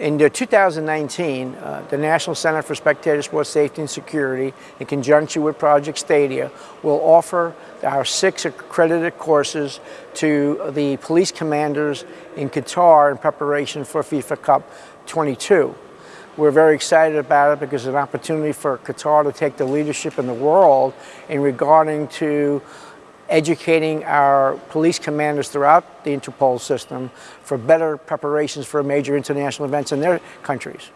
In 2019, uh, the National Center for Spectator Sports Safety and Security, in conjunction with Project Stadia, will offer our six accredited courses to the police commanders in Qatar in preparation for FIFA Cup 22. We're very excited about it because it's an opportunity for Qatar to take the leadership in the world in regarding to educating our police commanders throughout the Interpol system for better preparations for major international events in their countries.